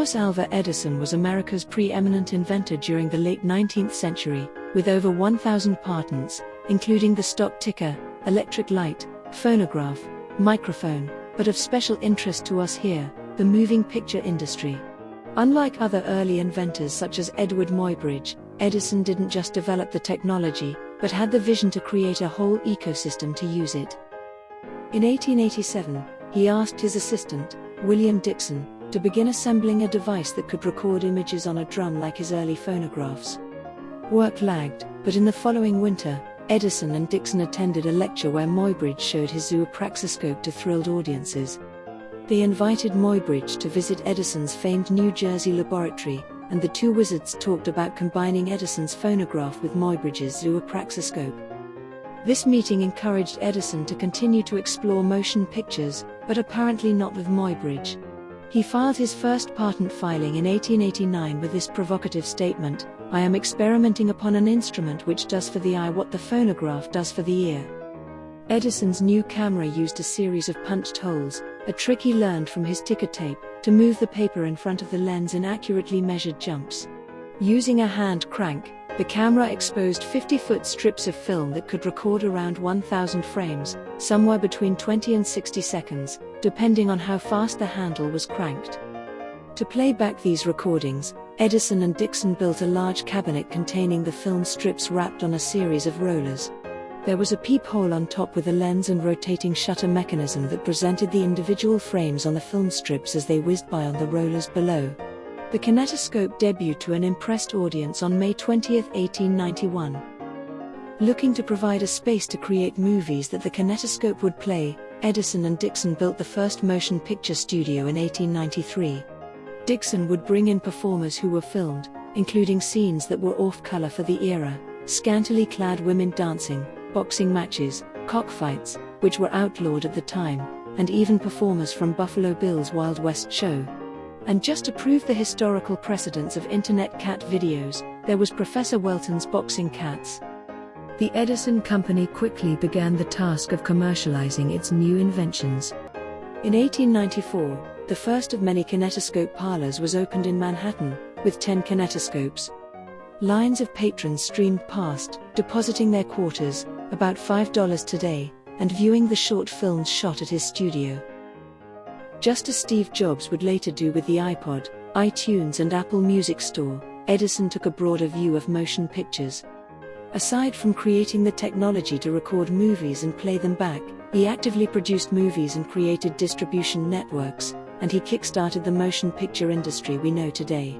Thomas Alva Edison was America's preeminent inventor during the late 19th century, with over 1,000 patents, including the stock ticker, electric light, phonograph, microphone, but of special interest to us here, the moving picture industry. Unlike other early inventors such as Edward Muybridge, Edison didn't just develop the technology, but had the vision to create a whole ecosystem to use it. In 1887, he asked his assistant, William Dickson, to begin assembling a device that could record images on a drum like his early phonographs. Work lagged, but in the following winter, Edison and Dickson attended a lecture where Muybridge showed his zoopraxiscope to thrilled audiences. They invited Muybridge to visit Edison's famed New Jersey laboratory, and the two wizards talked about combining Edison's phonograph with Muybridge's zoopraxiscope. This meeting encouraged Edison to continue to explore motion pictures, but apparently not with Muybridge. He filed his first patent filing in 1889 with this provocative statement I am experimenting upon an instrument which does for the eye what the phonograph does for the ear. Edison's new camera used a series of punched holes, a trick he learned from his ticker tape, to move the paper in front of the lens in accurately measured jumps. Using a hand crank, the camera exposed 50 foot strips of film that could record around 1,000 frames, somewhere between 20 and 60 seconds, depending on how fast the handle was cranked. To play back these recordings, Edison and Dickson built a large cabinet containing the film strips wrapped on a series of rollers. There was a peephole on top with a lens and rotating shutter mechanism that presented the individual frames on the film strips as they whizzed by on the rollers below. The kinetoscope debuted to an impressed audience on May 20, 1891. Looking to provide a space to create movies that the kinetoscope would play, Edison and Dickson built the first motion picture studio in 1893. Dickson would bring in performers who were filmed, including scenes that were off color for the era, scantily clad women dancing, boxing matches, cockfights, which were outlawed at the time, and even performers from Buffalo Bill's Wild West show. And just to prove the historical precedence of internet cat videos, there was Professor Welton's Boxing Cats. The Edison Company quickly began the task of commercializing its new inventions. In 1894, the first of many kinetoscope parlors was opened in Manhattan, with 10 kinetoscopes. Lines of patrons streamed past, depositing their quarters, about $5 today, and viewing the short films shot at his studio just as Steve Jobs would later do with the iPod, iTunes, and Apple Music Store, Edison took a broader view of motion pictures. Aside from creating the technology to record movies and play them back, he actively produced movies and created distribution networks, and he kickstarted the motion picture industry we know today.